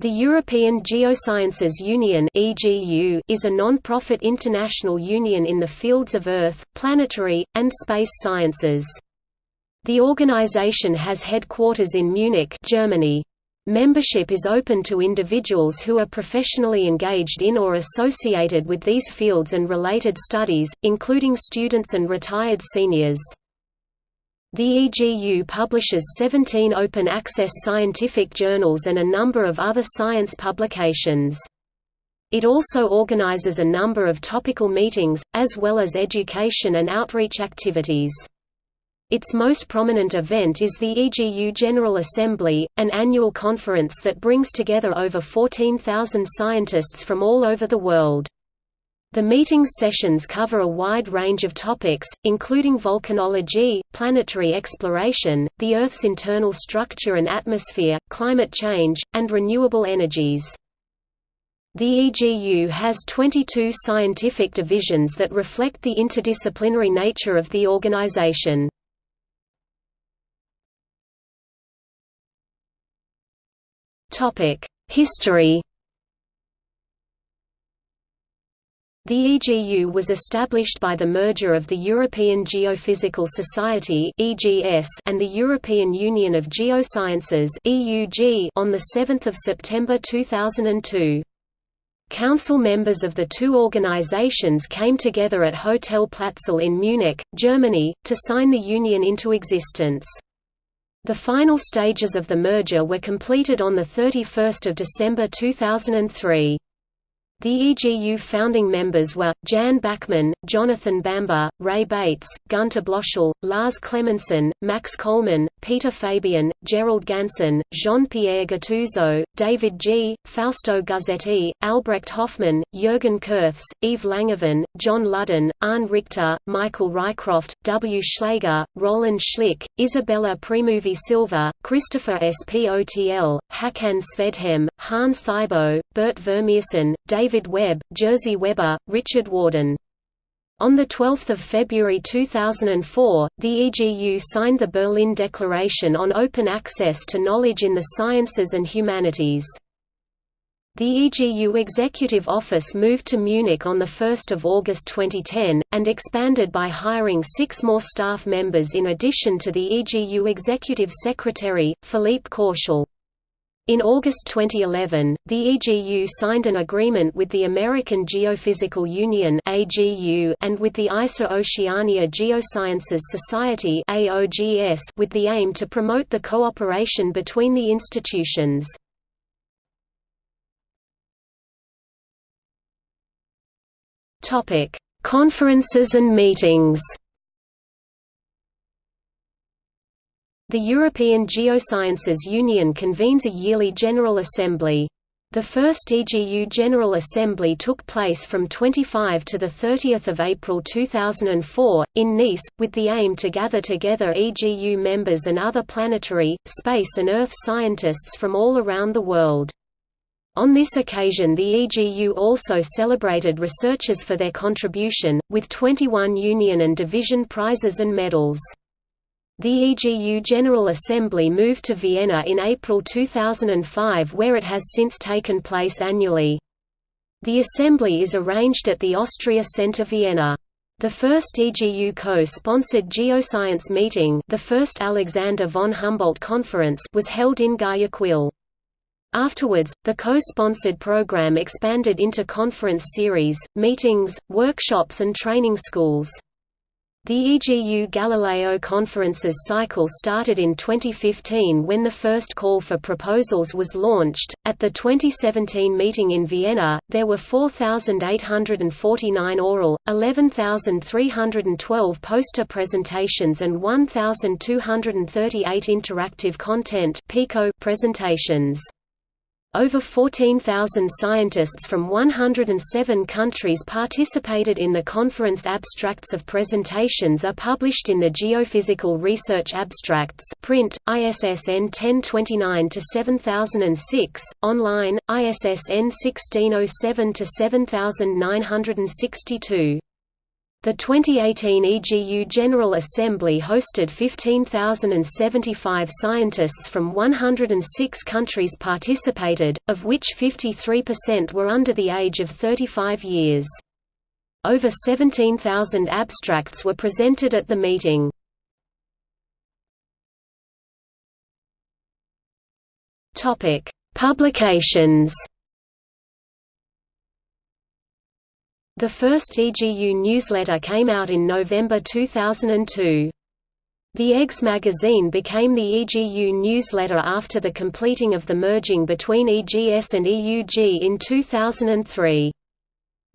The European Geosciences Union is a non-profit international union in the fields of Earth, planetary, and space sciences. The organization has headquarters in Munich Germany. Membership is open to individuals who are professionally engaged in or associated with these fields and related studies, including students and retired seniors. The EGU publishes 17 open-access scientific journals and a number of other science publications. It also organizes a number of topical meetings, as well as education and outreach activities. Its most prominent event is the EGU General Assembly, an annual conference that brings together over 14,000 scientists from all over the world. The meeting's sessions cover a wide range of topics, including volcanology, planetary exploration, the Earth's internal structure and atmosphere, climate change, and renewable energies. The EGU has 22 scientific divisions that reflect the interdisciplinary nature of the organization. History The EGU was established by the merger of the European Geophysical Society and the European Union of Geosciences on 7 September 2002. Council members of the two organizations came together at Hotel Platzl in Munich, Germany, to sign the union into existence. The final stages of the merger were completed on 31 December 2003. The EGU founding members were, Jan Bachmann, Jonathan Bamber, Ray Bates, Günter Blöschl, Lars Clemenson, Max Coleman, Peter Fabian, Gerald Ganssen, Jean-Pierre Gattuso, David Gee, Fausto Guzzetti, Albrecht Hofmann, Jürgen Kurths, Yves Langevin, John Ludden, Arne Richter, Michael Rycroft, W. Schlager, Roland Schlich, Isabella Premoli Silva, Christopher Spotl, Hakan Svedhem, Hans Thybo, Bert Vermeersen, David David Webb, Jerzy Weber, Richard Warden. On 12 February 2004, the EGU signed the Berlin Declaration on Open Access to Knowledge in the Sciences and Humanities. The EGU Executive Office moved to Munich on 1 August 2010, and expanded by hiring six more staff members in addition to the EGU Executive Secretary, Philippe Courtial. In August 2011, the EGU signed an agreement with the American Geophysical Union and with the Asia Oceania Geosciences Society with the aim to promote the cooperation between the institutions. Conferences and meetings The European Geosciences Union convenes a yearly General Assembly. The first EGU General Assembly took place from 25 to 30 April 2004, in Nice, with the aim to gather together EGU members and other planetary, space and Earth scientists from all around the world. On this occasion the EGU also celebrated researchers for their contribution, with 21 Union and Division prizes and medals. The EGU General Assembly moved to Vienna in April 2005 where it has since taken place annually. The assembly is arranged at the Austria Center Vienna. The first EGU co-sponsored geoscience meeting the first Alexander von Humboldt Conference was held in Guayaquil. Afterwards, the co-sponsored program expanded into conference series, meetings, workshops and training schools. The EGU Galileo conferences cycle started in 2015 when the first call for proposals was launched. At the 2017 meeting in Vienna, there were 4,849 oral, 11,312 poster presentations, and 1,238 interactive content presentations. Over 14,000 scientists from 107 countries participated in the conference abstracts of presentations are published in the Geophysical Research Abstracts print, ISSN 1029-7006, online, ISSN 1607-7962. The 2018 EGU General Assembly hosted 15,075 scientists from 106 countries participated, of which 53% were under the age of 35 years. Over 17,000 abstracts were presented at the meeting. Publications The first EGU newsletter came out in November 2002. The EGGS magazine became the EGU newsletter after the completing of the merging between EGS and EUG in 2003.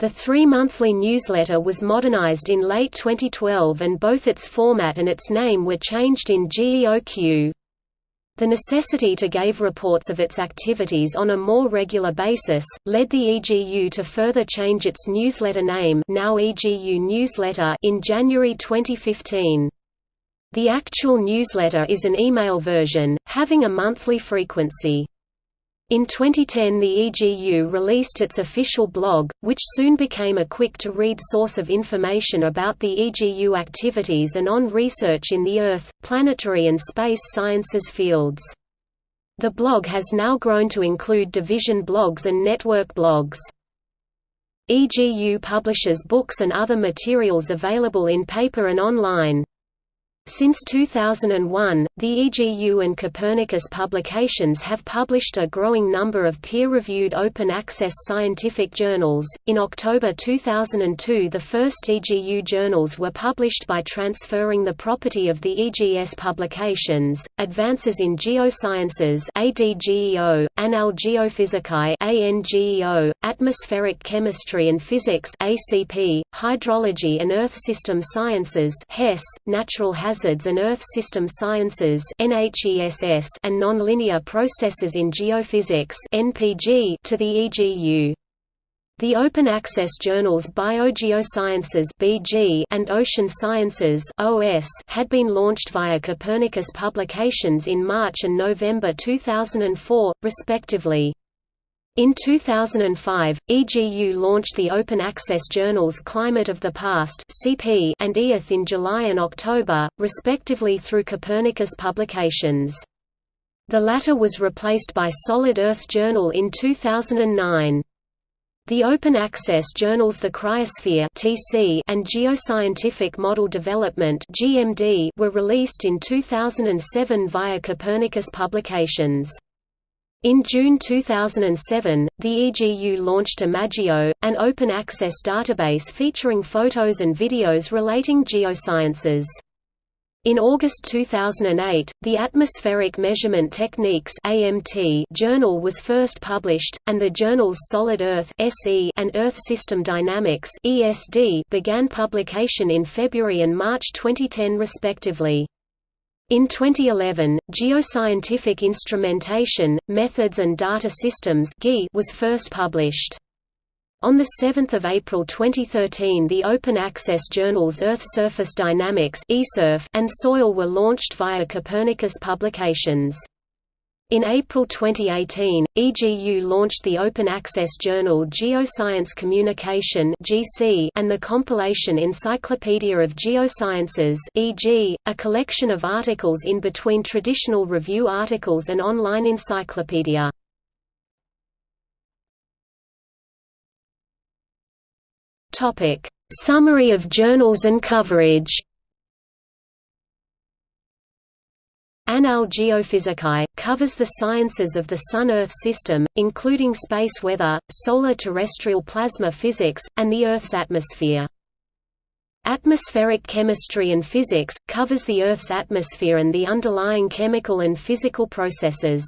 The three-monthly newsletter was modernized in late 2012 and both its format and its name were changed in GEOQ. The necessity to give reports of its activities on a more regular basis, led the EGU to further change its newsletter name now EGU Newsletter in January 2015. The actual newsletter is an email version, having a monthly frequency. In 2010 the EGU released its official blog, which soon became a quick-to-read source of information about the EGU activities and on research in the Earth, planetary and space sciences fields. The blog has now grown to include division blogs and network blogs. EGU publishes books and other materials available in paper and online. Since 2001, the EGU and Copernicus publications have published a growing number of peer-reviewed open-access scientific journals. In October 2002, the first EGU journals were published by transferring the property of the EGS publications: Advances in Geosciences (ADGEO), Annales Geophysicae (ANGEO), Atmospheric Chemistry and Physics (ACP), Hydrology and Earth System Sciences (HESS), Natural Hazards Hazards and Earth System Sciences NHESS, and Nonlinear Processes in Geophysics NPG to the EGU. The open access journals BioGeosciences (BG) and Ocean Sciences (OS) had been launched via Copernicus Publications in March and November 2004, respectively. In 2005, EGU launched the open-access journals Climate of the Past (CP) and EARTH in July and October, respectively through Copernicus Publications. The latter was replaced by Solid Earth Journal in 2009. The open access journals The Cryosphere (TC) and Geoscientific Model Development (GMD) were released in 2007 via Copernicus Publications. In June 2007, the EGU launched Imaggeo, an open-access database featuring photos and videos relating geosciences. In August 2008, the Atmospheric Measurement Techniques (AMT) journal was first published, and the journals Solid Earth (SE) and Earth System Dynamics (ESD) began publication in February and March 2010 respectively. In 2011, Geoscientific Instrumentation, Methods and Data Systems was first published. On 7 April 2013 the open-access journals Earth Surface Dynamics and Soil were launched via Copernicus Publications. In April 2018, EGU launched the open-access journal Geoscience Communication and the compilation Encyclopedia of Geosciences e.g., a collection of articles in between traditional review articles and online encyclopedia. Summary of journals and coverage Annales Geophysicae, covers the sciences of the Sun–Earth system, including space weather, solar terrestrial plasma physics, and the Earth's atmosphere. Atmospheric Chemistry and Physics, covers the Earth's atmosphere and the underlying chemical and physical processes.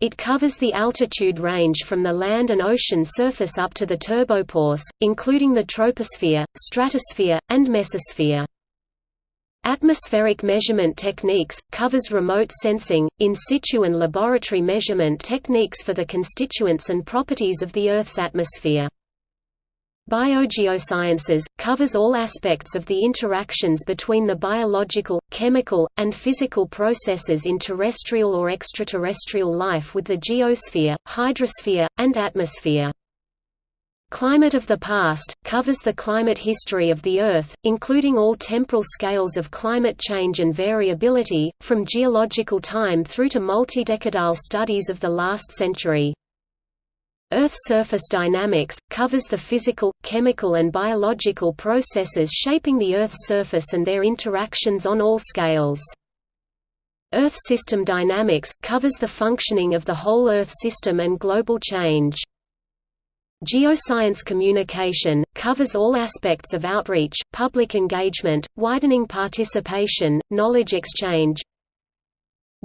It covers the altitude range from the land and ocean surface up to the turbopause, including the troposphere, stratosphere, and mesosphere. Atmospheric measurement techniques, covers remote sensing, in situ and laboratory measurement techniques for the constituents and properties of the Earth's atmosphere. Biogeosciences, covers all aspects of the interactions between the biological, chemical, and physical processes in terrestrial or extraterrestrial life with the geosphere, hydrosphere, and atmosphere. Climate of the Past, covers the climate history of the Earth, including all temporal scales of climate change and variability, from geological time through to multi-decadal studies of the last century. Earth surface dynamics, covers the physical, chemical and biological processes shaping the Earth's surface and their interactions on all scales. Earth system dynamics, covers the functioning of the whole Earth system and global change. Geoscience communication, covers all aspects of outreach, public engagement, widening participation, knowledge exchange.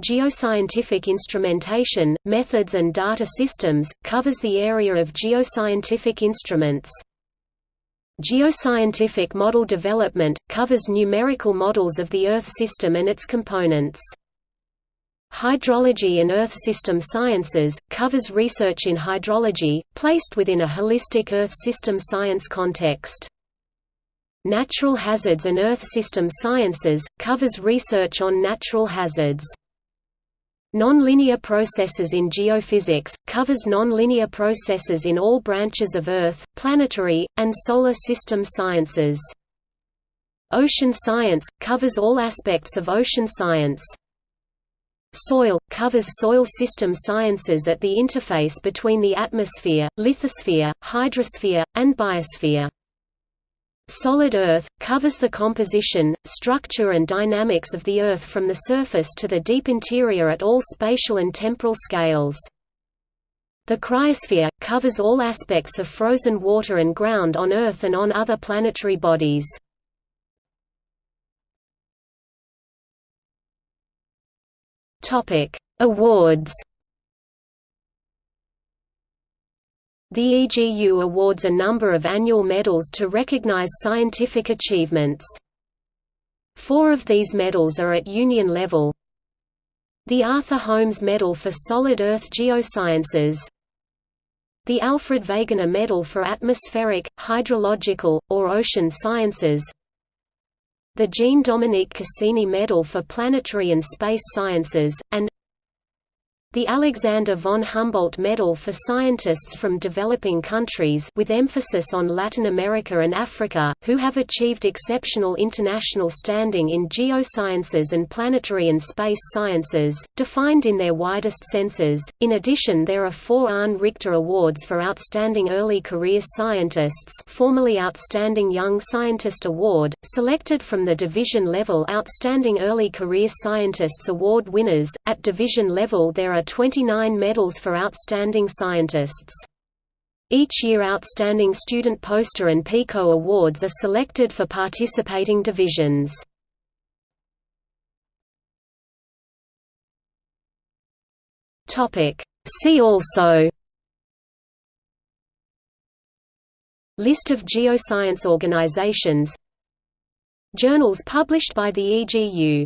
Geoscientific instrumentation, methods and data systems, covers the area of geoscientific instruments. Geoscientific model development, covers numerical models of the Earth system and its components. Hydrology and Earth System Sciences, covers research in hydrology, placed within a holistic Earth system science context. Natural Hazards and Earth System Sciences, covers research on natural hazards. Nonlinear processes in geophysics, covers nonlinear processes in all branches of Earth, planetary, and solar system sciences. Ocean science, covers all aspects of ocean science. Soil – covers soil system sciences at the interface between the atmosphere, lithosphere, hydrosphere, and biosphere. Solid Earth – covers the composition, structure and dynamics of the Earth from the surface to the deep interior at all spatial and temporal scales. The cryosphere – covers all aspects of frozen water and ground on Earth and on other planetary bodies. Topic: Awards. The EGU awards a number of annual medals to recognize scientific achievements. Four of these medals are at union level. The Arthur Holmes Medal for Solid Earth Geosciences The Alfred Wegener Medal for Atmospheric, Hydrological, or Ocean Sciences the Jean-Dominique Cassini Medal for Planetary and Space Sciences, and the Alexander von Humboldt Medal for scientists from developing countries with emphasis on Latin America and Africa, who have achieved exceptional international standing in geosciences and planetary and space sciences, defined in their widest senses. In addition there are four Arne Richter Awards for Outstanding Early Career Scientists formerly Outstanding Young Scientist Award, selected from the division-level Outstanding Early Career Scientists Award winners. At division level there are are 29 medals for outstanding scientists. Each year Outstanding Student Poster and PICO Awards are selected for participating divisions. See also List of geoscience organizations Journals published by the EGU